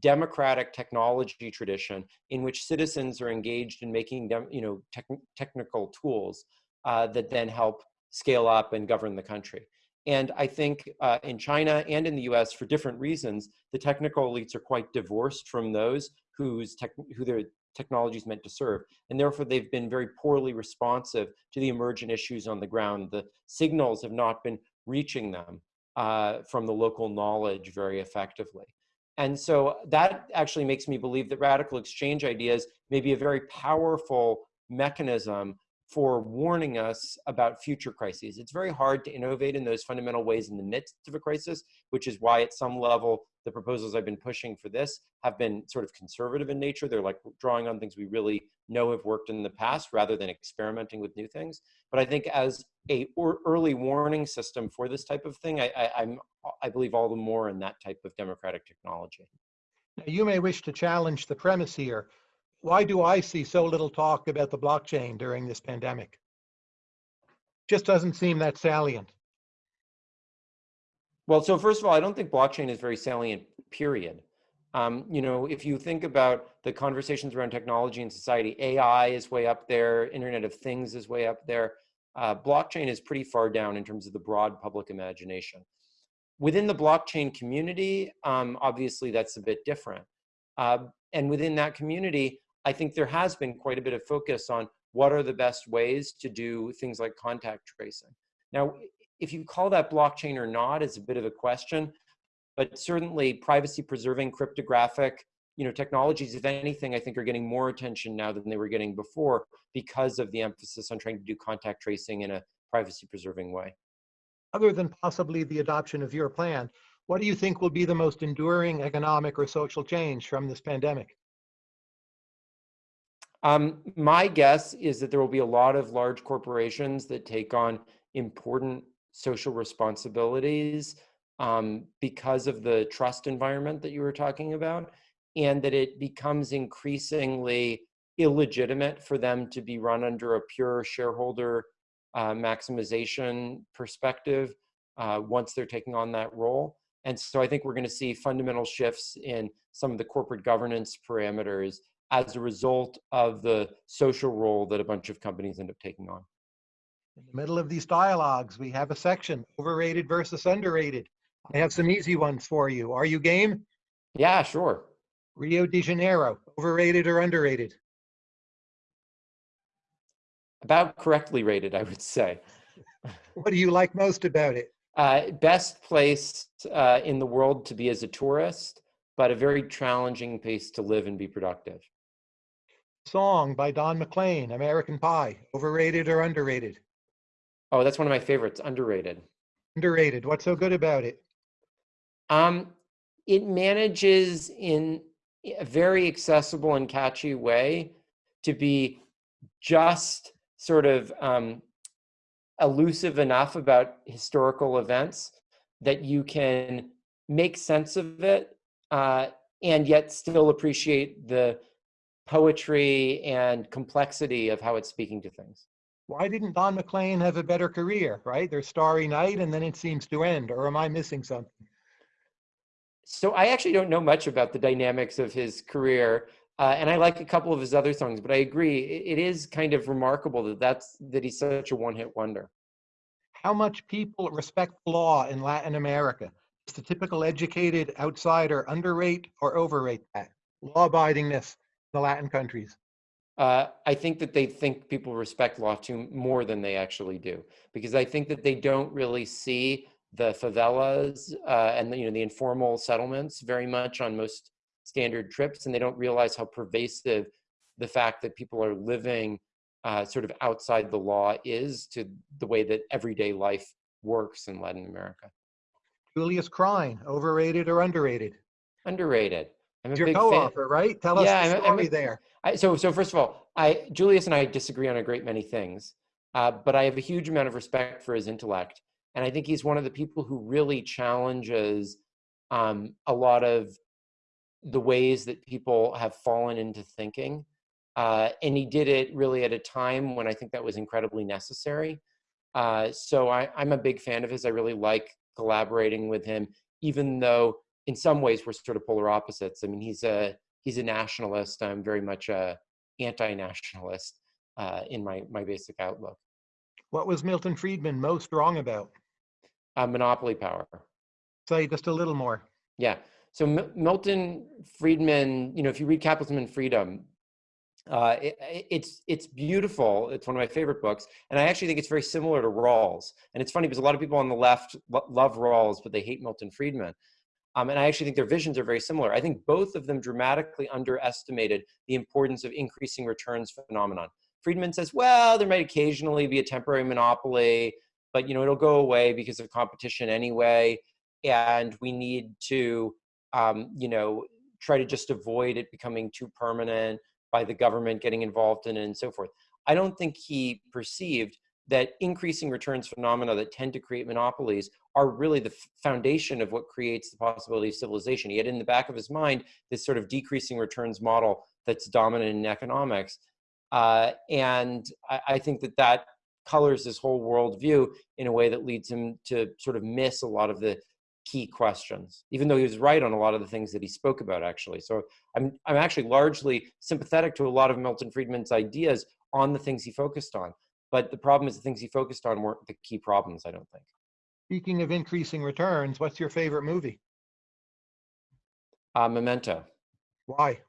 democratic technology tradition in which citizens are engaged in making them, you know, tech, technical tools uh, that then help scale up and govern the country. And I think uh, in China and in the US, for different reasons, the technical elites are quite divorced from those whose tech, who their technology is meant to serve. And therefore, they've been very poorly responsive to the emergent issues on the ground. The signals have not been reaching them uh, from the local knowledge very effectively. And so that actually makes me believe that RadicalxChange ideas may be a very powerful mechanism for warning us about future crises. It's very hard to innovate in those fundamental ways in the midst of a crisis, which is why at some level, the proposals I've been pushing for this have been sort of conservative in nature. They're like drawing on things we really know have worked in the past rather than experimenting with new things. But I think as a early warning system for this type of thing, I, I, I'm, I believe all the more in that type of democratic technology. Now, you may wish to challenge the premise here, why do I see so little talk about the blockchain during this pandemic? Just doesn't seem that salient. Well, so first of all, I don't think blockchain is very salient, period. Um, you know, if you think about the conversations around technology and society, AI is way up there, Internet of Things is way up there. Uh, blockchain is pretty far down in terms of the broad public imagination. Within the blockchain community, um, obviously that's a bit different. Uh, and within that community, I think there has been quite a bit of focus on what are the best ways to do things like contact tracing. Now, if you call that blockchain or not is a bit of a question, but certainly privacy preserving cryptographic you know, technologies, if anything, I think are getting more attention now than they were getting before because of the emphasis on trying to do contact tracing in a privacy preserving way. Other than possibly the adoption of your plan, what do you think will be the most enduring economic or social change from this pandemic? Um, my guess is that there will be a lot of large corporations that take on important social responsibilities um, because of the trust environment that you were talking about, and that it becomes increasingly illegitimate for them to be run under a pure shareholder uh, maximization perspective uh, once they're taking on that role. And so I think we're going to see fundamental shifts in some of the corporate governance parameters as a result of the social role that a bunch of companies end up taking on. In the middle of these dialogues, we have a section, overrated versus underrated. I have some easy ones for you. Are you game? Yeah, sure. Rio de Janeiro, overrated or underrated? About correctly rated, I would say. what do you like most about it? Uh, best place uh, in the world to be as a tourist, but a very challenging place to live and be productive. Song by Don McLean, American Pie, overrated or underrated? Oh, that's one of my favorites, underrated. Underrated. What's so good about it? Um, it manages in a very accessible and catchy way to be just sort of um, elusive enough about historical events that you can make sense of it uh, and yet still appreciate the poetry and complexity of how it's speaking to things. Why didn't Don McLean have a better career, right? There's Starry Night and then it seems to end, or am I missing something? So I actually don't know much about the dynamics of his career. Uh, and I like a couple of his other songs, but I agree, it, it is kind of remarkable that that's that he's such a one-hit wonder. How much people respect law in Latin America? Does the typical educated outsider underrate or overrate that law-abidingness the Latin countries? Uh, I think that they think people respect law too more than they actually do, because I think that they don't really see the favelas uh, and the, you know the informal settlements very much on most standard trips, and they don't realize how pervasive the fact that people are living uh, sort of outside the law is to the way that everyday life works in Latin America. Julius Krein, overrated or underrated? Underrated. I'm a Your co-author, right? Tell us yeah, the story I'm, I'm a, there. I, so, so first of all, I Julius and I disagree on a great many things, uh, but I have a huge amount of respect for his intellect, and I think he's one of the people who really challenges um, a lot of the ways that people have fallen into thinking, uh, and he did it really at a time when I think that was incredibly necessary. Uh, so I, I'm a big fan of his. I really like collaborating with him, even though in some ways we're sort of polar opposites. I mean, he's a he's a nationalist. I'm very much a anti-nationalist uh, in my my basic outlook. What was Milton Friedman most wrong about? Uh, monopoly power. Say just a little more. Yeah. So M Milton Friedman, you know, if you read Capitalism and Freedom, Uh, it, it's it's beautiful. It's one of my favorite books, and I actually think it's very similar to Rawls. And it's funny because a lot of people on the left lo- love Rawls, but they hate Milton Friedman. Um, and I actually think their visions are very similar. I think both of them dramatically underestimated the importance of increasing returns phenomenon. Friedman says, well, there might occasionally be a temporary monopoly, but you know it'll go away because of competition anyway, and we need to, um, you know, try to just avoid it becoming too permanent by the government getting involved in it and so forth. I don't think he perceived that increasing returns phenomena that tend to create monopolies are really the foundation of what creates the possibility of civilization. He had in the back of his mind this sort of decreasing returns model that's dominant in economics. Uh, and I, I, think that that colors his whole worldview in a way that leads him to sort of miss a lot of the key questions, even though he was right on a lot of the things that he spoke about, actually. So I'm, I'm actually largely sympathetic to a lot of Milton Friedman's ideas on the things he focused on. But the problem is the things he focused on weren't the key problems, I don't think. Speaking of increasing returns, what's your favorite movie? Uh, Memento. Why?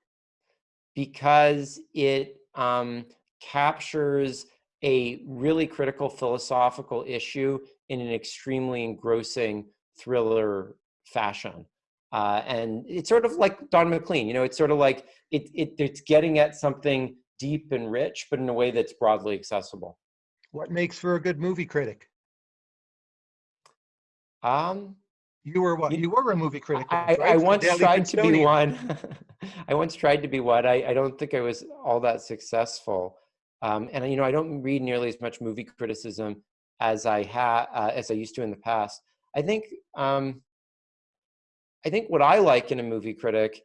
Because it um, captures a really critical philosophical issue in an extremely engrossing thriller fashion. Uh, and it's sort of like Don McLean, you know, it's sort of like it, it, it's getting at something deep and rich, but in a way that's broadly accessible. What makes for a good movie critic? Um, you were what? You were a movie critic. I, right? I once tried to be one. [laughs] I once tried to be one. I, I don't think I was all that successful. Um, and you know, I don't read nearly as much movie criticism as I had uh, as I used to in the past. I think um, I think what I like in a movie critic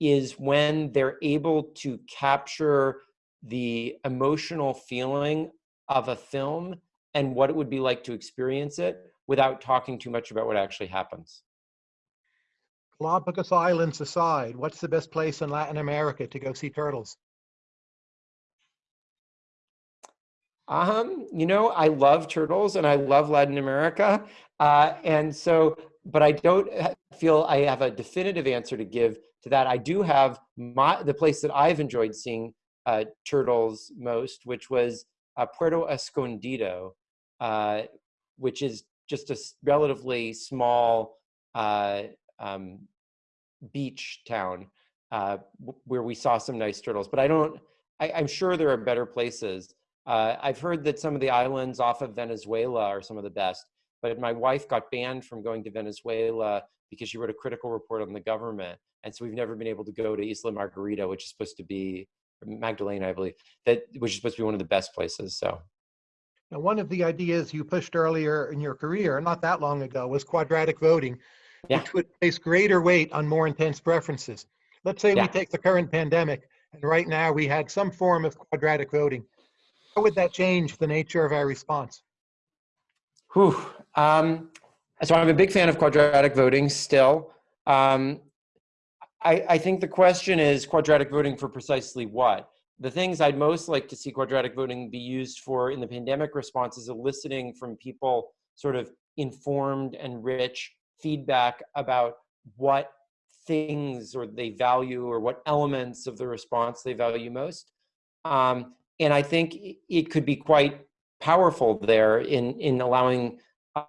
is when they're able to capture the emotional feeling of a film and what it would be like to experience it without talking too much about what actually happens. Galapagos Islands aside, what's the best place in Latin America to go see turtles? Um, you know, I love turtles and I love Latin America. Uh, and so, but I don't feel I have a definitive answer to give to that. I do have my, the place that I've enjoyed seeing uh, turtles most, which was uh, Puerto Escondido, uh, which is just a relatively small uh, um, beach town uh, where we saw some nice turtles. But I don't, I, am sure there are better places. Uh, I've heard that some of the islands off of Venezuela are some of the best, but my wife got banned from going to Venezuela because she wrote a critical report on the government. And so we've never been able to go to Isla Margarita, which is supposed to be Magdalena, I believe, that which is supposed to be one of the best places. So now, one of the ideas you pushed earlier in your career, not that long ago, was quadratic voting, yeah. which would place greater weight on more intense preferences. Let's say yeah. we take the current pandemic, and right now we had some form of quadratic voting. How would that change the nature of our response? Whew. Um, so I'm a big fan of quadratic voting still. Um, I, I think the question is quadratic voting for precisely what? The things I'd most like to see quadratic voting be used for in the pandemic response is eliciting from people sort of informed and rich feedback about what things or they value or what elements of the response they value most. Um, and I think it could be quite powerful there in, in allowing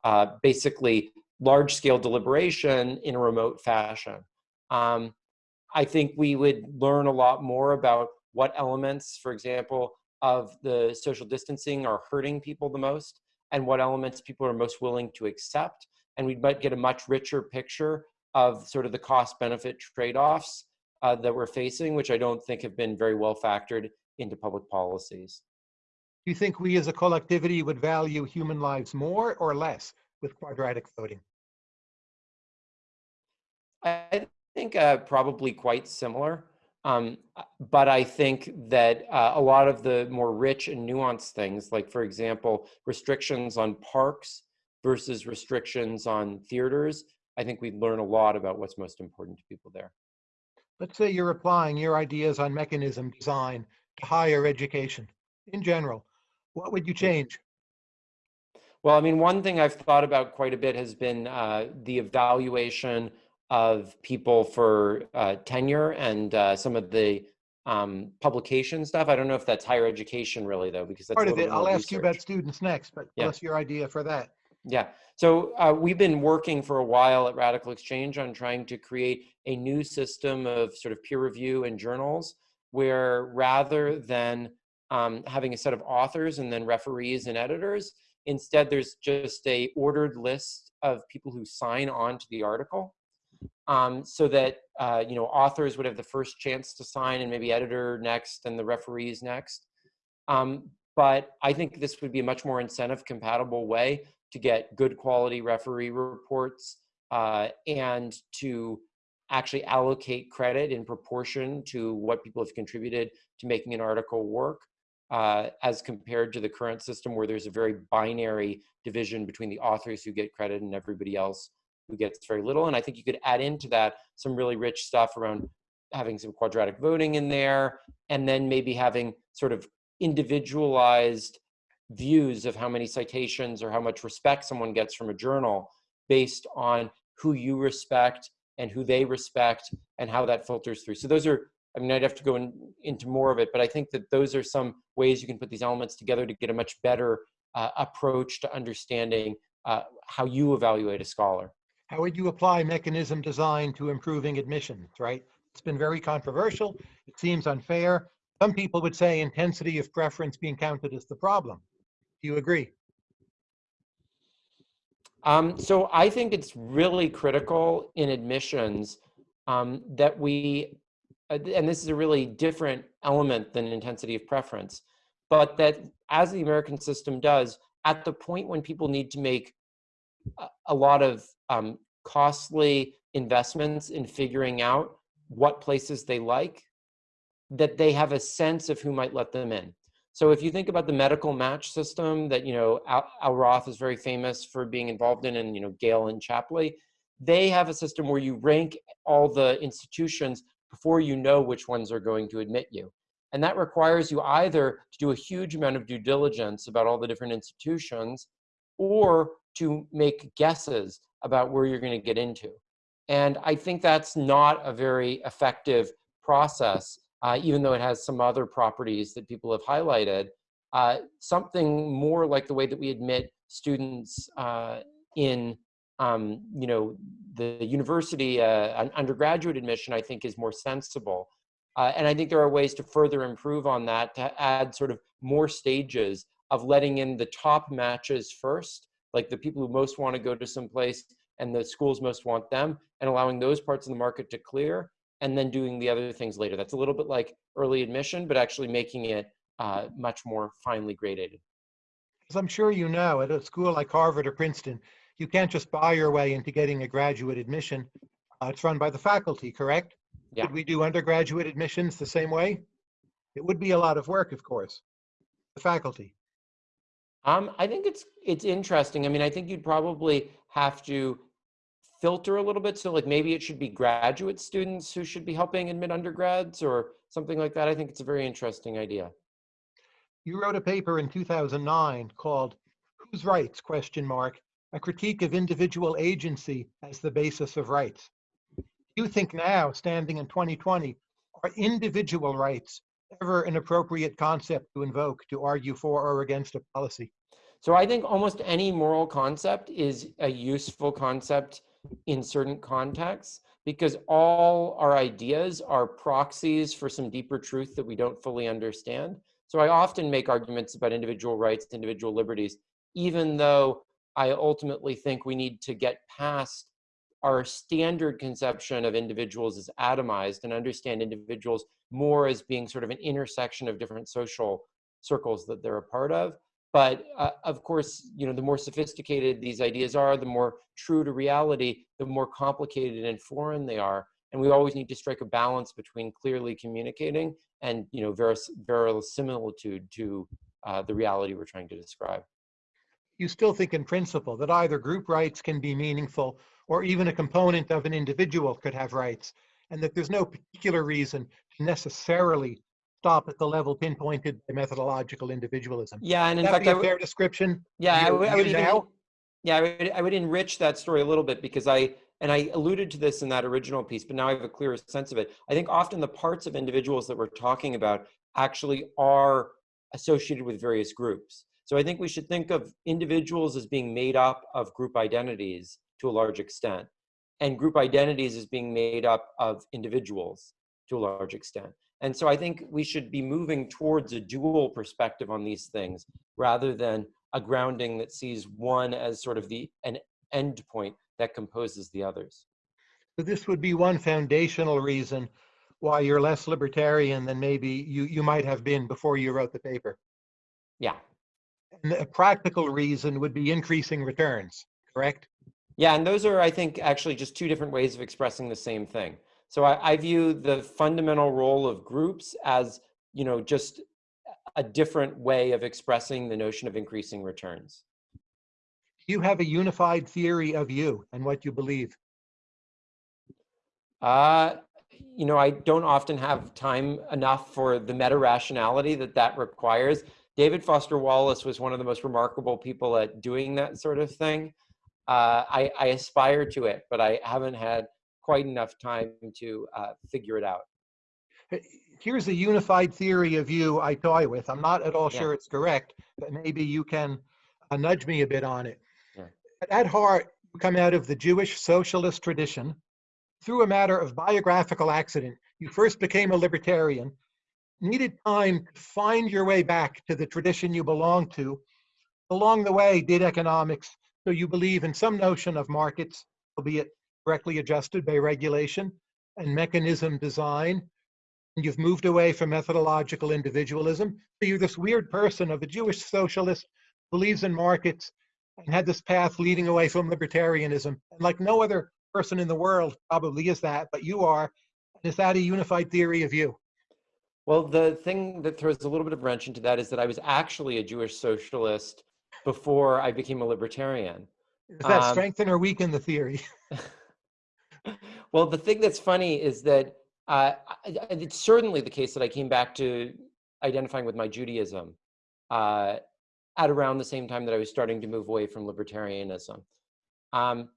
uh, basically large scale deliberation in a remote fashion. Um, I think we would learn a lot more about what elements, for example, of the social distancing are hurting people the most and what elements people are most willing to accept. And we might get a much richer picture of sort of the cost benefit trade offs uh, that we're facing, which I don't think have been very well factored into public policies. Do you think we as a collectivity would value human lives more or less with quadratic voting? I think uh, probably quite similar. Um, but I think that uh, a lot of the more rich and nuanced things, like for example, restrictions on parks versus restrictions on theaters, I think we learn a lot about what's most important to people there. Let's say you're applying your ideas on mechanism design to higher education in general. What would you change? Well, I mean, one thing I've thought about quite a bit has been uh, the evaluation of people for uh, tenure and uh, some of the um, publication stuff. I don't know if that's higher education really though, because that's Part of it, I'll ask you about students next, but Yeah. us your idea for that. Yeah. So uh, we've been working for a while at RadicalxChange on trying to create a new system of sort of peer review and journals where rather than um, having a set of authors and then referees and editors, instead there's just a ordered list of people who sign on to the article um, so that uh, you know authors would have the first chance to sign and maybe editor next and the referees next. Um, but I think this would be a much more incentive compatible way to get good quality referee reports uh, and to actually allocate credit in proportion to what people have contributed to making an article work uh, as compared to the current system where there's a very binary division between the authors who get credit and everybody else who gets very little. And I think you could add into that some really rich stuff around having some quadratic voting in there and then maybe having sort of individualized views of how many citations or how much respect someone gets from a journal based on who you respect and who they respect and how that filters through. So those are, I mean, I'd have to go in, into more of it, but I think that those are some ways you can put these elements together to get a much better uh, approach to understanding uh, how you evaluate a scholar. How would you apply mechanism design to improving admissions, right? It's been very controversial. It seems unfair. Some people would say intensity of preference being counted as the problem. Do you agree? Um, so I think it's really critical in admissions um, that we, uh, and this is a really different element than intensity of preference, but that as the American system does, at the point when people need to make a, lot of um, costly investments in figuring out what places they like, that they have a sense of who might let them in. So if you think about the medical match system that, you know, Al, Al Roth is very famous for being involved in and, you know, Gale and Shapley, they have a system where you rank all the institutions before you know which ones are going to admit you. And that requires you either to do a huge amount of due diligence about all the different institutions or to make guesses about where you're going to get into. And I think that's not a very effective process uh, even though it has some other properties that people have highlighted, uh, something more like the way that we admit students uh, in, um, you know, the university, uh, an undergraduate admission, I think is more sensible. Uh, and I think there are ways to further improve on that to add sort of more stages of letting in the top matches first, like the people who most want to go to some place and the schools most want them, and allowing those parts of the market to clear and then doing the other things later. That's a little bit like early admission, but actually making it uh, much more finely graded. As I'm sure you know, at a school like Harvard or Princeton, you can't just buy your way into getting a graduate admission. Uh, it's run by the faculty, correct? Yeah. Would we do undergraduate admissions the same way? It would be a lot of work, of course. The faculty. Um, I think it's it's interesting. I mean, I think you'd probably have to filter a little bit. So like maybe it should be graduate students who should be helping admit undergrads or something like that. I think it's a very interesting idea. You wrote a paper in 2009 called Whose Rights, question mark, a critique of individual agency as the basis of rights. You think now, standing in 2020, are individual rights ever an appropriate concept to invoke to argue for or against a policy? So I think almost any moral concept is a useful concept in certain contexts because all our ideas are proxies for some deeper truth that we don't fully understand. So I often make arguments about individual rights, individual liberties, even though I ultimately think we need to get past our standard conception of individuals as atomized and understand individuals more as being sort of an intersection of different social circles that they're a part of. But uh, of course, you know, the more sophisticated these ideas are, the more true to reality, the more complicated and foreign they are. And we always need to strike a balance between clearly communicating and, you know, veris verisimilitude to uh, the reality we're trying to describe. You still think in principle that either group rights can be meaningful or even a component of an individual could have rights, and that there's no particular reason to necessarily stop at the level pinpointed by methodological individualism. Yeah, and in that fact, be I a would- fair description? Yeah, I You- would, I would even, yeah, I would, I would enrich that story a little bit because I, and I alluded to this in that original piece, but now I have a clearer sense of it. I think often the parts of individuals that we're talking about actually are associated with various groups. So I think we should think of individuals as being made up of group identities to a large extent, and group identities is being made up of individuals to a large extent. And so I think we should be moving towards a dual perspective on these things rather than a grounding that sees one as sort of the an end point that composes the others. So this would be one foundational reason why you're less libertarian than maybe you, you might have been before you wrote the paper. Yeah. And a practical reason would be increasing returns, correct? Yeah, and those are, I think, actually just two different ways of expressing the same thing. So I, I view the fundamental role of groups as, you know, just a different way of expressing the notion of increasing returns. You have a unified theory of you and what you believe. Uh, you know, I don't often have time enough for the meta rationality that that requires. David Foster Wallace was one of the most remarkable people at doing that sort of thing. Uh, I, I, aspire to it, but I haven't had quite enough time to uh, figure it out. Here's a unified theory of you I toy with. I'm not at all yeah. sure it's correct, but maybe you can uh, nudge me a bit on it. Yeah. At heart, you come out of the Jewish socialist tradition. Through a matter of biographical accident, you first became a libertarian, needed time to find your way back to the tradition you belong to. Along the way, did economics, so you believe in some notion of markets, albeit correctly adjusted by regulation and mechanism design. And you've moved away from methodological individualism. So you're this weird person of a Jewish socialist, believes in markets, and had this path leading away from libertarianism. And like no other person in the world probably is that, but you are. Is that a unified theory of you? Well, the thing that throws a little bit of wrench into that is that I was actually a Jewish socialist before I became a libertarian. Does that um, strengthen or weaken the theory? [laughs] well, the thing that's funny is that uh, it's certainly the case that I came back to identifying with my Judaism uh, at around the same time that I was starting to move away from libertarianism. Um,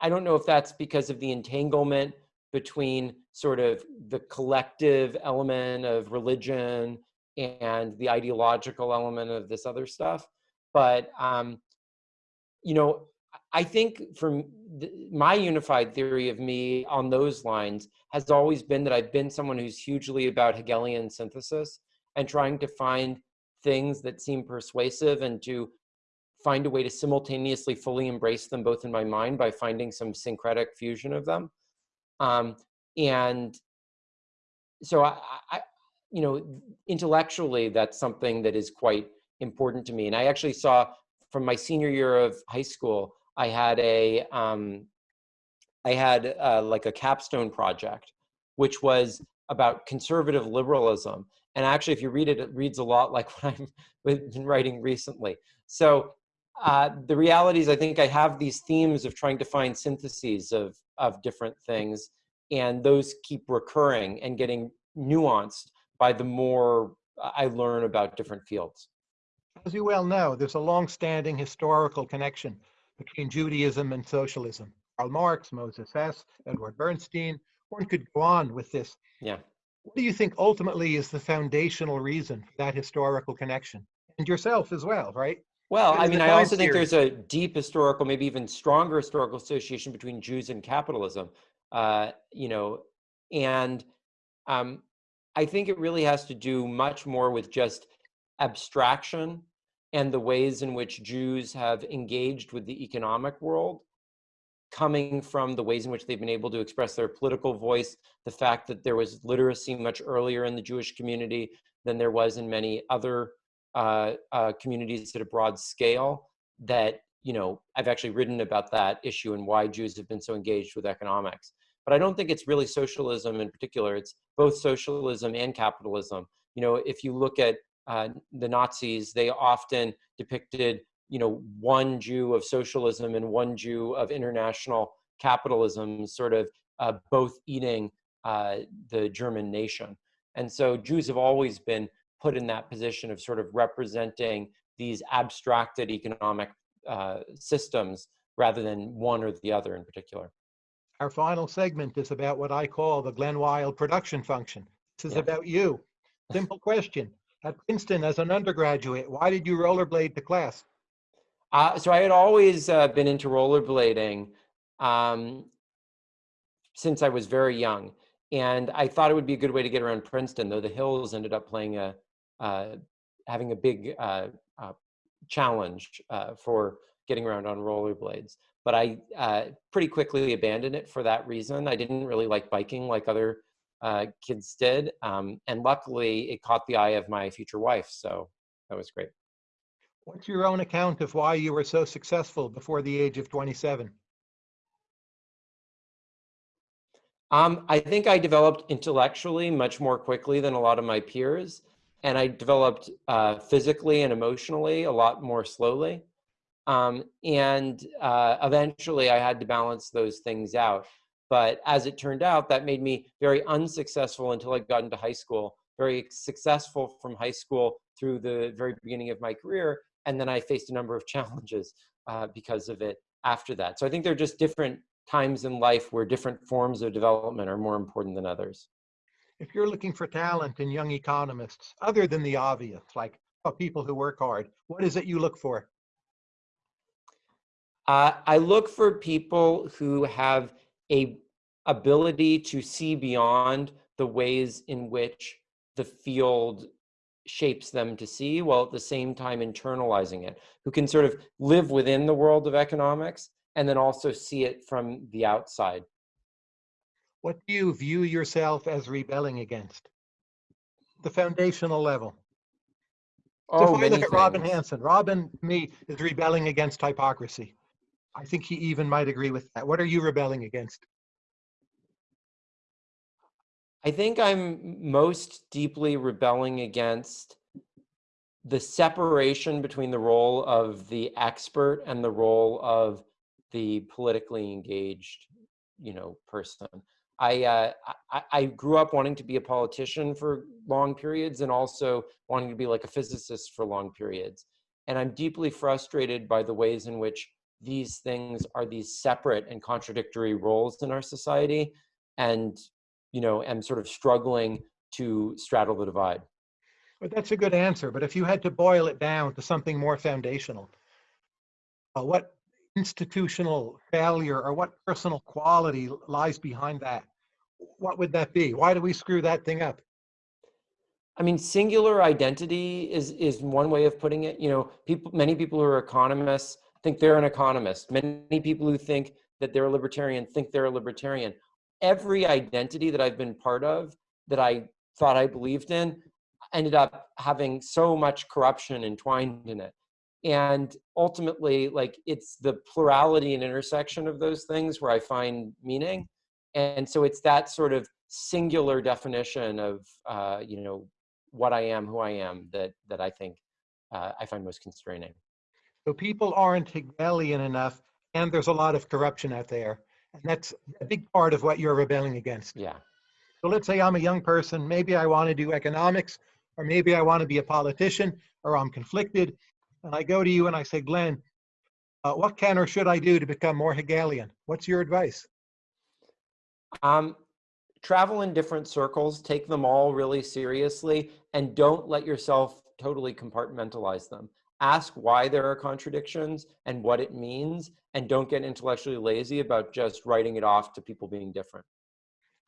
I don't know if that's because of the entanglement between sort of the collective element of religion and the ideological element of this other stuff. But, um, you know, I think from my unified theory of me on those lines has always been that I've been someone who's hugely about Hegelian synthesis and trying to find things that seem persuasive and to find a way to simultaneously fully embrace them both in my mind by finding some syncretic fusion of them. Um, and so I, I, you know, intellectually, that's something that is quite important to me. And I actually saw from my senior year of high school, I had a, um, I had uh, like a capstone project, which was about conservative liberalism. And actually, if you read it, it reads a lot like [laughs] what I've been writing recently. So uh, the reality is I think I have these themes of trying to find syntheses of, of different things, and those keep recurring and getting nuanced by the more I learn about different fields. As you well know, there's a long-standing historical connection between Judaism and socialism. Karl Marx, Moses Hess, Edward Bernstein, one could go on with this. Yeah. What do you think ultimately is the foundational reason for that historical connection? And yourself as well, right? Well, I mean, I also think there's a deep historical, maybe even stronger historical association between Jews and capitalism. Uh, you know, and um, I think it really has to do much more with just abstraction and the ways in which Jews have engaged with the economic world, coming from the ways in which they've been able to express their political voice, the fact that there was literacy much earlier in the Jewish community than there was in many other uh, uh, communities at a broad scale, that, you know, I've actually written about that issue and why Jews have been so engaged with economics. But I don't think it's really socialism in particular. It's both socialism and capitalism. You know, if you look at uh, the Nazis, they often depicted, you know, one Jew of socialism and one Jew of international capitalism, sort of uh, both eating uh, the German nation. And so Jews have always been put in that position of sort of representing these abstracted economic uh, systems rather than one or the other in particular. Our final segment is about what I call the Glen Weyl production function. This is Yeah. about you. Simple question. At Princeton, as an undergraduate, why did you rollerblade to class? Uh, so I had always uh, been into rollerblading um, since I was very young, and I thought it would be a good way to get around Princeton. Though the hills ended up playing a uh, having a big uh, uh, challenge uh, for getting around on rollerblades. But I pretty quickly abandoned it for that reason. I didn't really like biking like other uh, kids did, um, and luckily it caught the eye of my future wife, so that was great. What's your own account of why you were so successful before the age of 27? Um, I think I developed intellectually much more quickly than a lot of my peers, and I developed uh, physically and emotionally a lot more slowly. Um, and uh, eventually, I had to balance those things out. But as it turned out, that made me very unsuccessful until I got into high school. Very successful from high school through the very beginning of my career, and then I faced a number of [laughs] challenges uh, because of it after that. So I think they're just different times in life where different forms of development are more important than others. If you're looking for talent in young economists, other than the obvious, like oh, people who work hard, what is it you look for? Uh, I look for people who have a ability to see beyond the ways in which the field shapes them to see while at the same time internalizing it, who can sort of live within the world of economics and then also see it from the outside. What do you view yourself as rebelling against? The foundational level. So Oh, if I many look at Robin. Hanson, Robin, me, is rebelling against hypocrisy. I think he even might agree with that. What are you rebelling against? I think I'm most deeply rebelling against the separation between the role of the expert and the role of the politically engaged, you know, person. I, uh, I I grew up wanting to be a politician for long periods and also wanting to be like a physicist for long periods. And I'm deeply frustrated by the ways in which these things are these separate and contradictory roles in our society. And you know, am sort of struggling to straddle the divide. But that's a good answer. But if you had to boil it down to something more foundational, uh, what institutional failure or what personal quality lies behind that? What would that be? Why do we screw that thing up? I mean, singular identity is is one way of putting it. You know, people, many people who are economists think they're an economist. Many people who think that they're a libertarian think they're a libertarian. Every identity that I've been part of that I thought I believed in ended up having so much corruption entwined in it. And ultimately, like it's the plurality and intersection of those things where I find meaning. And so it's that sort of singular definition of, uh, you know, what I am, who I am, that that I think uh, I find most constraining. So people aren't Hegelian enough, and there's a lot of corruption out there. And that's a big part of what you're rebelling against. Yeah. So let's say I'm a young person, maybe I want to do economics, or maybe I want to be a politician, or I'm conflicted. And I go to you and I say, Glen, uh, what can or should I do to become more Hegelian? What's your advice? Um, travel in different circles, take them all really seriously, and don't let yourself totally compartmentalize them. Ask why there are contradictions and what it means, and don't get intellectually lazy about just writing it off to people being different.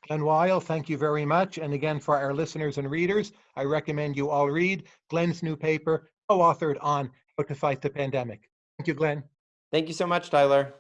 Glen Weyl, thank you very much. And again, for our listeners and readers, I recommend you all read Glen's new paper, co-authored on how to fight the pandemic. Thank you, Glen. Thank you so much, Tyler.